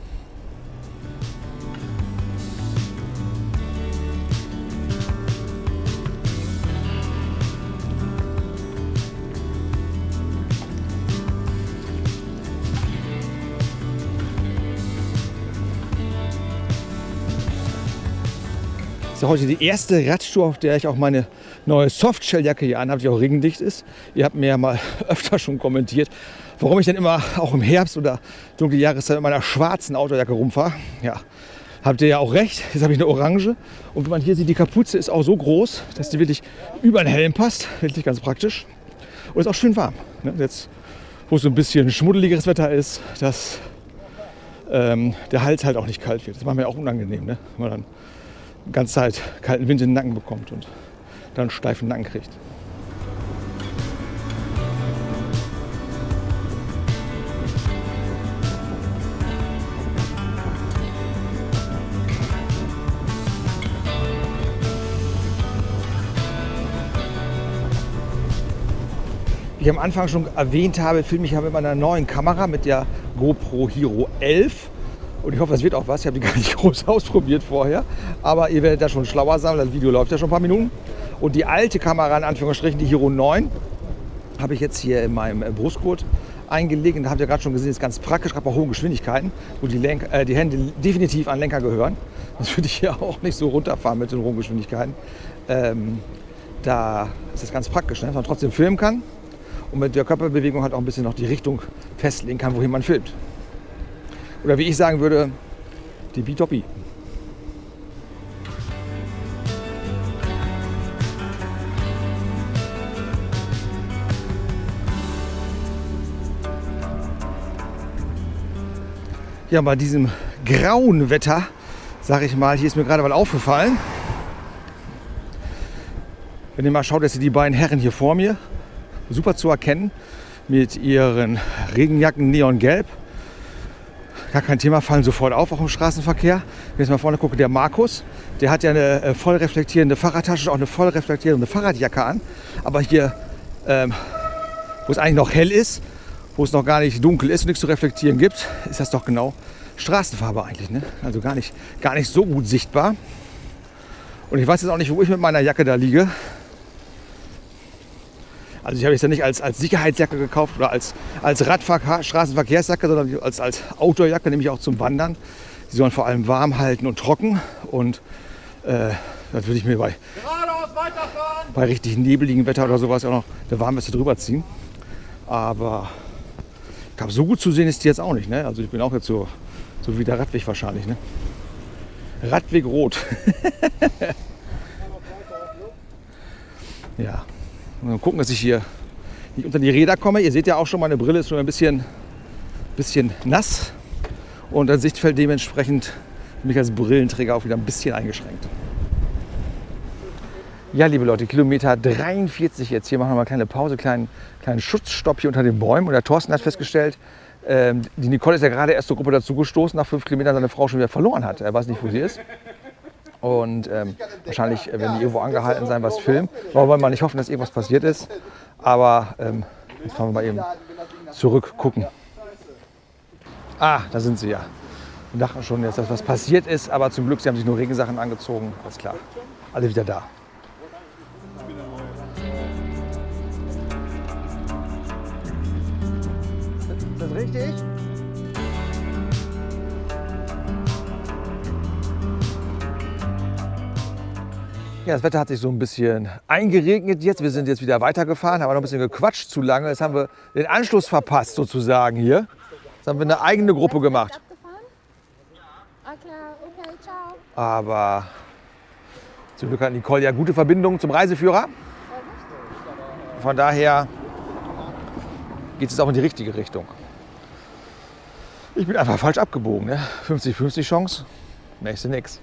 Ist heute die erste Radtour, auf der ich auch meine neue Softshelljacke hier anhabe, die auch regendicht ist. Ihr habt mir ja mal öfter schon kommentiert, warum ich denn immer auch im Herbst oder dunkle Jahreszeit mit meiner schwarzen Autojacke rumfahre. Ja, habt ihr ja auch recht. Jetzt habe ich eine orange. Und wie man hier sieht, die Kapuze ist auch so groß, dass die wirklich über den Helm passt. Wirklich ganz praktisch. Und ist auch schön warm. Ne? Jetzt, wo es so ein bisschen schmuddeligeres Wetter ist, dass ähm, der Hals halt auch nicht kalt wird. Das war mir auch unangenehm, ne? wenn man dann ganze Zeit kalten Wind in den Nacken bekommt und dann einen steifen Nacken kriegt. Wie ich am Anfang schon erwähnt habe, filme ich ja mit meiner neuen Kamera, mit der GoPro Hero 11. Und ich hoffe, das wird auch was. Ich habe die gar nicht groß ausprobiert vorher. Aber ihr werdet da schon schlauer sein, das Video läuft ja schon ein paar Minuten. Und die alte Kamera, in Anführungsstrichen, die Hero 9, habe ich jetzt hier in meinem äh, Brustgurt eingelegt. Und da habt ihr gerade schon gesehen, ist ganz praktisch, gerade bei hohen Geschwindigkeiten, wo die, Lenk äh, die Hände definitiv an Lenker gehören. Das würde ich hier auch nicht so runterfahren mit den hohen Geschwindigkeiten. Ähm, da ist das ganz praktisch, ne? dass man trotzdem filmen kann und mit der Körperbewegung halt auch ein bisschen noch die Richtung festlegen kann, wohin man filmt. Oder wie ich sagen würde, die Bitoppi. Ja, bei diesem grauen Wetter, sage ich mal, hier ist mir gerade mal aufgefallen. Wenn ihr mal schaut, dass ihr die beiden Herren hier vor mir super zu erkennen mit ihren Regenjacken neongelb. Gar kein Thema, fallen sofort auf, auch im Straßenverkehr. Wenn ich jetzt mal vorne gucke, der Markus, der hat ja eine äh, voll reflektierende Fahrradtasche, auch eine voll reflektierende Fahrradjacke an. Aber hier, ähm, wo es eigentlich noch hell ist, wo es noch gar nicht dunkel ist und nichts zu reflektieren gibt, ist das doch genau Straßenfarbe eigentlich. Ne? Also gar nicht, gar nicht so gut sichtbar. Und ich weiß jetzt auch nicht, wo ich mit meiner Jacke da liege. Also ich habe es ja nicht als, als Sicherheitsjacke gekauft oder als, als Radverkehr, Straßenverkehrsjacke, sondern als, als Outdoorjacke, nämlich auch zum Wandern. Die sollen vor allem warm halten und trocken. Und äh, das würde ich mir bei, bei richtig nebeligem Wetter oder sowas auch noch eine Warmweste drüber ziehen. Aber ich glaube, so gut zu sehen ist die jetzt auch nicht. Ne? Also ich bin auch jetzt so, so wie der Radweg wahrscheinlich. Ne? Radweg rot. ja. Und dann gucken, dass ich hier nicht unter die Räder komme. Ihr seht ja auch schon, meine Brille ist schon ein bisschen, bisschen nass. Und das Sichtfeld dementsprechend mich als Brillenträger auch wieder ein bisschen eingeschränkt. Ja, liebe Leute, Kilometer 43 jetzt. Hier machen wir mal eine kleine Pause, kleinen, kleinen Schutzstopp hier unter den Bäumen. Und der Thorsten hat festgestellt, ähm, die Nicole ist ja gerade erst zur Gruppe dazugestoßen, nach fünf Kilometern seine Frau schon wieder verloren hat. Er weiß nicht, wo sie ist. Und ähm, wahrscheinlich, äh, wenn die irgendwo angehalten sein, was filmen. Wollen wir mal nicht hoffen, dass irgendwas passiert ist. Aber ähm, jetzt fahren wir mal eben zurück gucken. Ah, da sind sie ja. Wir dachten schon jetzt, dass was passiert ist, aber zum Glück, sie haben sich nur Regensachen angezogen. Alles klar. Alle wieder da. Ist das richtig? Ja, das Wetter hat sich so ein bisschen eingeregnet jetzt. Wir sind jetzt wieder weitergefahren, haben noch ein bisschen gequatscht zu lange. Jetzt haben wir den Anschluss verpasst sozusagen hier. Jetzt haben wir eine eigene Gruppe gemacht. Ah klar, okay, ciao. Aber zum Glück hat Nicole ja gute Verbindungen zum Reiseführer. Von daher geht es auch in die richtige Richtung. Ich bin einfach falsch abgebogen. Ne? 50-50 Chance, nächste nix.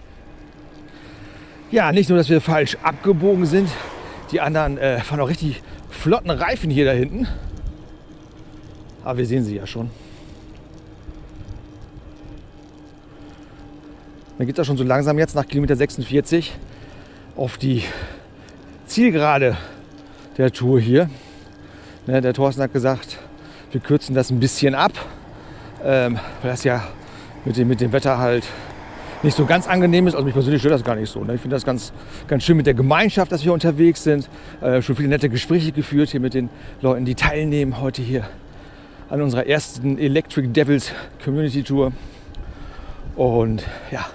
Ja, nicht nur, dass wir falsch abgebogen sind, die anderen äh, fahren auch richtig flotten Reifen hier da hinten. Aber wir sehen sie ja schon. Dann geht es auch schon so langsam jetzt nach Kilometer 46 auf die Zielgerade der Tour hier. Ne, der Thorsten hat gesagt, wir kürzen das ein bisschen ab, ähm, weil das ja mit dem, mit dem Wetter halt nicht so ganz angenehm ist. Also mich persönlich stört das gar nicht so. Ne? Ich finde das ganz, ganz schön mit der Gemeinschaft, dass wir unterwegs sind. Äh, schon viele nette Gespräche geführt hier mit den Leuten, die teilnehmen heute hier an unserer ersten Electric Devils Community Tour. Und ja,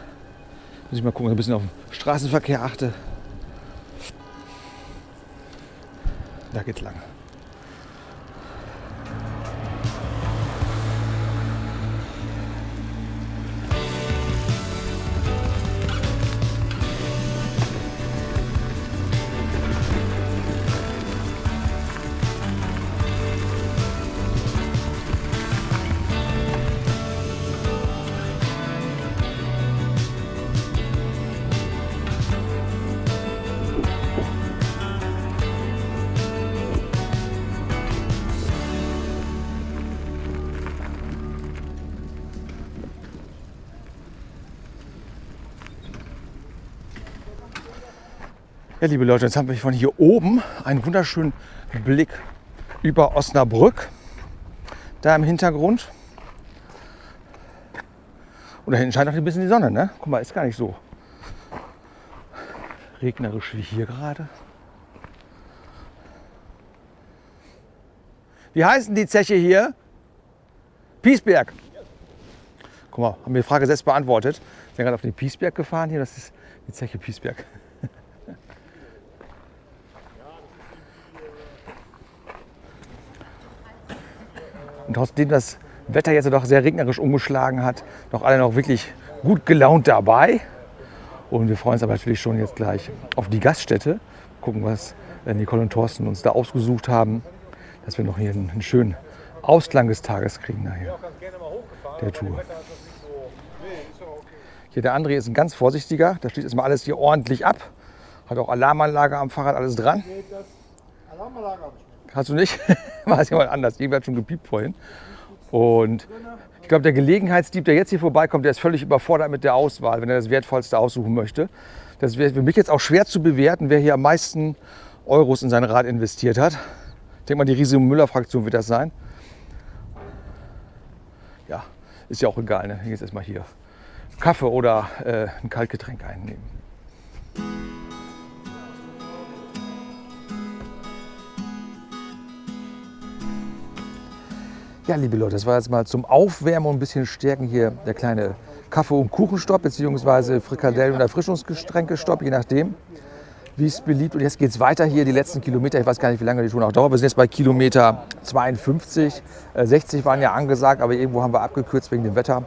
muss ich mal gucken, ein bisschen auf den Straßenverkehr achte. Da geht's lang. Liebe Leute, jetzt haben wir von hier oben einen wunderschönen Blick über Osnabrück. Da im Hintergrund. Und da hinten scheint auch ein bisschen die Sonne, ne? Guck mal, ist gar nicht so regnerisch wie hier gerade. Wie heißen die Zeche hier? Piesberg. Guck mal, haben wir die Frage selbst beantwortet. Wir sind gerade auf den Piesberg gefahren hier. Das ist die Zeche Piesberg. Und trotzdem das Wetter jetzt doch sehr regnerisch umgeschlagen hat, noch alle noch wirklich gut gelaunt dabei. Und wir freuen uns aber natürlich schon jetzt gleich auf die Gaststätte. Gucken, was äh, Nicole und Thorsten uns da ausgesucht haben, dass wir noch hier einen, schönen Ausklang des Tages kriegen nachher der Tour. Hier der André ist ein ganz vorsichtiger. Da schließt erstmal alles hier ordentlich ab. Hat auch Alarmanlage am Fahrrad, alles dran. Alarmanlage habe ich. Hast du nicht? War es jemand anders. Irgendwer hat schon gepiept vorhin. Und ich glaube, der Gelegenheitsdieb, der jetzt hier vorbeikommt, der ist völlig überfordert mit der Auswahl, wenn er das Wertvollste aussuchen möchte. Das wäre für mich jetzt auch schwer zu bewerten, wer hier am meisten Euros in sein Rad investiert hat. Ich denke mal, die riesige Müller-Fraktion wird das sein. Ja, ist ja auch egal. Ne? Jetzt erstmal hier Kaffee oder äh, ein Kaltgetränk einnehmen. Ja, liebe Leute, das war jetzt mal zum Aufwärmen und ein bisschen Stärken hier der kleine Kaffee- und Kuchenstopp beziehungsweise Frikadellen- und Erfrischungsgetränkestopp, je nachdem, wie es beliebt. Und jetzt geht es weiter hier, die letzten Kilometer. Ich weiß gar nicht, wie lange die Tour noch dauert. Wir sind jetzt bei Kilometer 52. Äh, 60 waren ja angesagt, aber irgendwo haben wir abgekürzt wegen dem Wetter.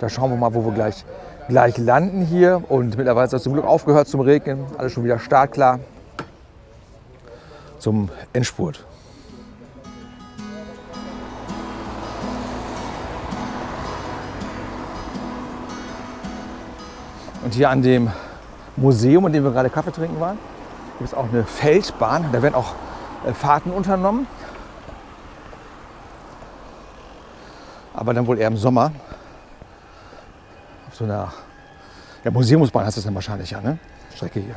Da schauen wir mal, wo wir gleich, gleich landen hier. Und mittlerweile ist es zum Glück aufgehört zum Regnen. Alles schon wieder startklar zum Endspurt. Und hier an dem Museum, in dem wir gerade Kaffee trinken waren, gibt es auch eine Feldbahn. Da werden auch äh, Fahrten unternommen. Aber dann wohl eher im Sommer. Auf so einer ja, Museumsbahn heißt das dann wahrscheinlich ja, ne? Strecke hier.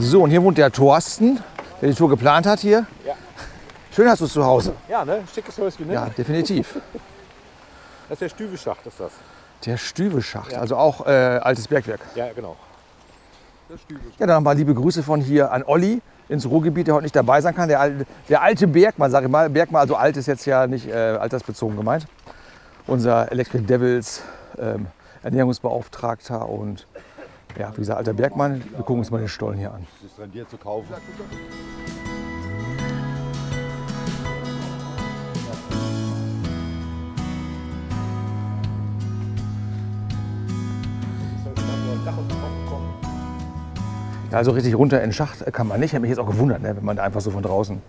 So, und hier wohnt der Thorsten, der die Tour geplant hat hier. Ja. Schön hast du es zu Hause. Ja, ne? Schickes Häuschen, ne? Ja, definitiv. Das ist der Stübeschacht, ist das. Der Stübeschacht, also auch äh, altes Bergwerk. Ja, genau. Ja, dann nochmal liebe Grüße von hier an Olli ins Ruhrgebiet, der heute nicht dabei sein kann. Der, alte- der alte Bergmann, sage ich mal. Bergmann, also alt ist jetzt ja nicht äh, altersbezogen gemeint. Unser Electric Devils ähm, Ernährungsbeauftragter und ja, wie gesagt, alter Bergmann. Wir gucken uns mal den Stollen hier an. Das rendiert zu kaufen. Ja, also richtig runter in den Schacht kann man nicht. Ich habe mich jetzt auch gewundert, ne, wenn man da einfach so von draußen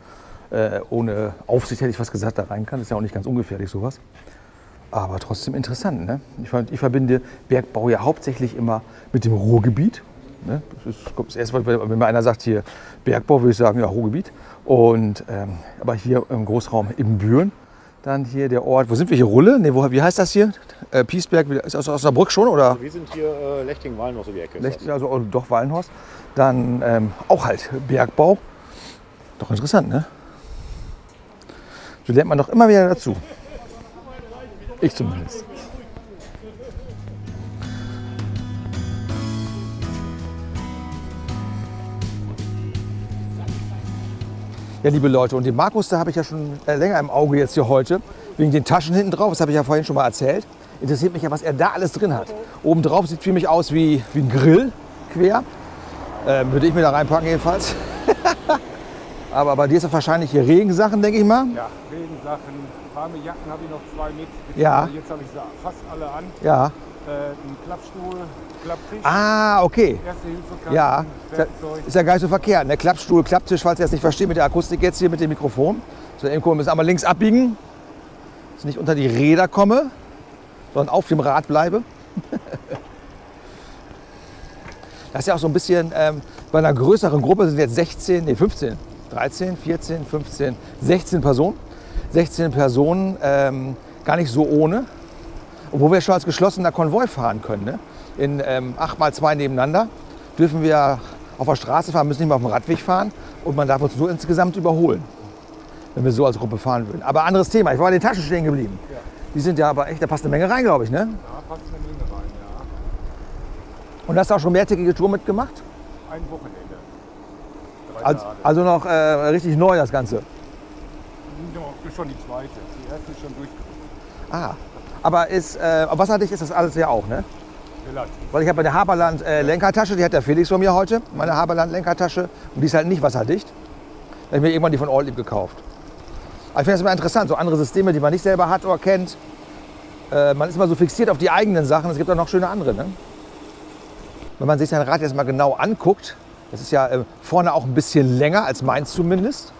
äh, ohne Aufsicht, hätte ich fast gesagt, da rein kann. Das ist ja auch nicht ganz ungefährlich sowas. Aber trotzdem interessant. Ne? Ich, ich verbinde Bergbau ja hauptsächlich immer mit dem Ruhrgebiet. Ne? Das ist das erste, wenn mir einer sagt hier Bergbau, würde ich sagen, ja, Ruhrgebiet. Und, ähm, aber hier im Großraum Ibbenbüren, dann hier der Ort, wo sind wir hier, Rulle? Wo, wie heißt das hier? Äh, Piesberg, ist aus Osnabrück schon? Oder? Wir sind hier äh, Lechting-Wallen, so die Ecke. ist Lech- das. also oh, doch Wallenhorst. Dann ähm, auch halt Bergbau. Doch interessant, ne? So lernt man doch immer wieder dazu. Ich zumindest. Ja, liebe Leute, und den Markus, da habe ich ja schon äh, länger im Auge jetzt hier heute, wegen den Taschen hinten drauf, das habe ich ja vorhin schon mal erzählt. Interessiert mich ja, was er da alles drin hat. Oben drauf sieht für mich aus wie, wie ein Grill, quer. Ähm, würde ich mir da reinpacken jedenfalls. Aber bei dir ist das wahrscheinlich hier Regensachen, denke ich mal. Ja, Regensachen, warme Jacken habe ich noch zwei mit. Ja. Jetzt habe ich sie fast alle an. Ja. Äh, ein Klappstuhl, Klapptisch, Ah, okay. Erste Hilfe Ja, ist ja, Werkzeug. ist ja gar nicht so verkehrt. Ne? Klappstuhl, Klapptisch, falls ihr das nicht versteht mit der Akustik jetzt hier mit dem Mikrofon. So, gucken, wir müssen einmal links abbiegen, dass ich nicht unter die Räder komme, sondern auf dem Rad bleibe. Das ist ja auch so ein bisschen, ähm, bei einer größeren Gruppe sind jetzt 16, nee 15, 13, 14, 15, 16 Personen. 16 Personen, ähm, gar nicht so ohne. Wo wir schon als geschlossener Konvoi fahren können, ne? in ähm, 8x2 nebeneinander, dürfen wir auf der Straße fahren, müssen nicht mehr auf dem Radweg fahren und man darf uns nur insgesamt überholen, wenn wir so als Gruppe fahren würden. Aber anderes Thema, ich war bei den Taschen stehen geblieben. Die sind ja aber echt, da passt eine Menge rein, glaube ich. Ne? Ja, passt eine Menge rein, ja. Und hast du auch schon mehrtägige Tour mitgemacht? Ein Wochenende. Also, also noch äh, richtig neu das Ganze. Ist schon die zweite. Die erste ist schon durchgerückt. Ah. Aber ist, äh, wasserdicht ist das alles ja auch, ne? Relativ. Weil ich habe eine Haberland äh, Lenkertasche, die hat der Felix von mir heute, meine Haberland Lenkertasche. Und die ist halt nicht wasserdicht. Da habe ich mir irgendwann die von Ortlieb gekauft. Aber ich finde das immer interessant, so andere Systeme, die man nicht selber hat oder kennt. Äh, man ist immer so fixiert auf die eigenen Sachen. Es gibt auch noch schöne andere. Ne? Wenn man sich sein Rad jetzt mal genau anguckt, das ist ja äh, vorne auch ein bisschen länger als meins zumindest.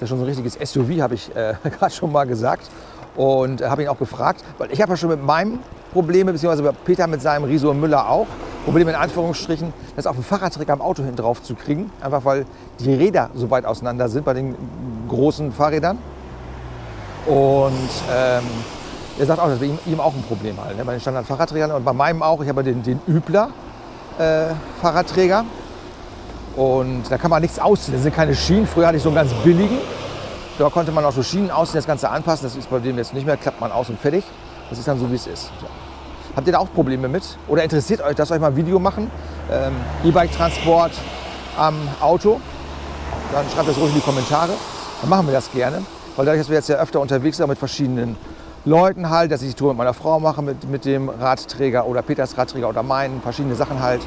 Das ist ja schon so ein richtiges SUV, habe ich äh, gerade schon mal gesagt. Und äh, habe ihn auch gefragt, weil ich habe ja schon mit meinem Probleme, beziehungsweise Peter mit seinem Riso Müller auch, Probleme in Anführungsstrichen, das auf dem Fahrradträger am Auto hin drauf zu kriegen. Einfach weil die Räder so weit auseinander sind bei den großen Fahrrädern. Und ähm, er sagt auch, das ihm, ihm auch ein Problem halt, ne? bei den Standard-Fahrradträgern und bei meinem auch. Ich habe den, den Übler, äh, Fahrradträger. Und da kann man nichts ausziehen. Das sind keine Schienen. Früher hatte ich so einen ganz billigen. Da konnte man auch so Schienen ausziehen, das Ganze anpassen. Das ist bei dem jetzt nicht mehr. Klappt man aus und fertig. Das ist dann so, wie es ist. So. Habt ihr da auch Probleme mit? Oder interessiert euch, dass euch mal ein Video machen? Ähm, E-Bike-Transport am Auto? Dann schreibt das ruhig in die Kommentare. Dann machen wir das gerne. Weil dadurch, dass wir jetzt ja öfter unterwegs sind mit verschiedenen Leuten halt, dass ich die Tour mit meiner Frau mache, mit, mit dem Radträger oder Peters Radträger oder meinen, verschiedene Sachen halt,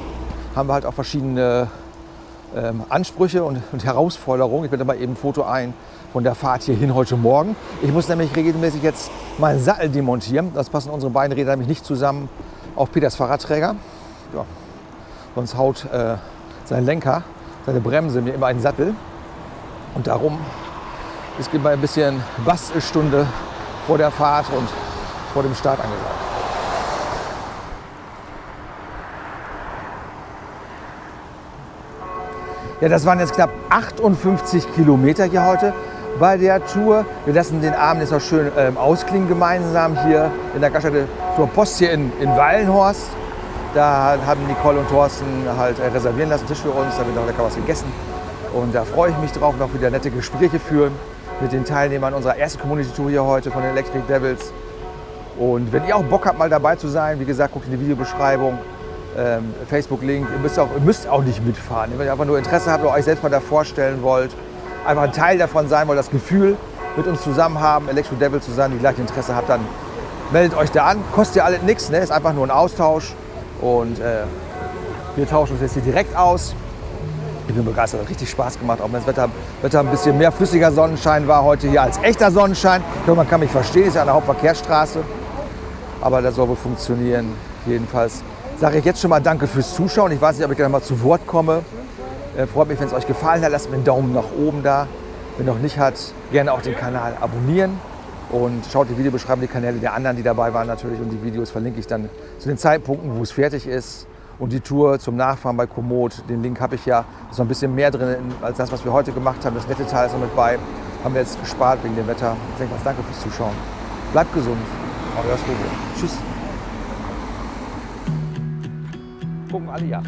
haben wir halt auch verschiedene ähm, Ansprüche und, und Herausforderungen. Ich blende mal eben ein Foto ein von der Fahrt hierhin heute Morgen. Ich muss nämlich regelmäßig jetzt meinen Sattel demontieren. Das passen unsere beiden Räder nämlich nicht zusammen auf Peters Fahrradträger. Ja. Sonst haut äh, sein Lenker, seine Bremse mir immer einen Sattel. Und darum ist immer ein bisschen Bastelstunde vor der Fahrt und vor dem Start angesagt. Ja, das waren jetzt knapp 58 Kilometer hier heute bei der Tour. Wir lassen den Abend jetzt noch schön ähm, ausklingen gemeinsam hier in der Gaststätte zur Post hier in, in Wallenhorst. Da haben Nicole und Thorsten halt äh, reservieren lassen, Tisch für uns, da wird noch lecker was gegessen. Und da freue ich mich drauf, noch wieder nette Gespräche führen mit den Teilnehmern unserer ersten Community-Tour hier heute von den Electric Devils. Und wenn ihr auch Bock habt, mal dabei zu sein, wie gesagt, guckt in die Videobeschreibung, ähm, Facebook-Link. Ihr müsst, auch, ihr müsst auch nicht mitfahren. Wenn ihr einfach nur Interesse habt oder euch selbst mal da vorstellen wollt, einfach ein Teil davon sein wollt, das Gefühl mit uns zusammen haben, Electric Devil zu sein, die gleiche Interesse habt, dann meldet euch da an. Kostet ja alles nichts, ne? ist einfach nur ein Austausch. Und äh, wir tauschen uns jetzt hier direkt aus. Ich bin begeistert, hat richtig Spaß gemacht, auch wenn das Wetter, Wetter ein bisschen mehr flüssiger Sonnenschein war heute hier als echter Sonnenschein. Ich glaube, man kann mich verstehen, ist ja eine Hauptverkehrsstraße. Aber das soll wohl funktionieren. Jedenfalls sage ich jetzt schon mal Danke fürs Zuschauen. Ich weiß nicht, ob ich gleich mal zu Wort komme. Äh, freut mich, wenn es euch gefallen hat. Lasst mir einen Daumen nach oben da. Wenn noch nicht hat, gerne auch den Kanal abonnieren. Und schaut die Videobeschreibung, die Kanäle der anderen, die dabei waren natürlich. Und die Videos verlinke ich dann zu den Zeitpunkten, wo es fertig ist. Und die Tour zum Nachfahren bei Komoot, den Link habe ich ja. Da ist noch ein bisschen mehr drin als das, was wir heute gemacht haben. Das nette Teil ist noch mit bei. Haben wir jetzt gespart wegen dem Wetter. Ich denke, danke fürs Zuschauen. Bleibt gesund. Euer Slobo. Tschüss. Gucken alle ja.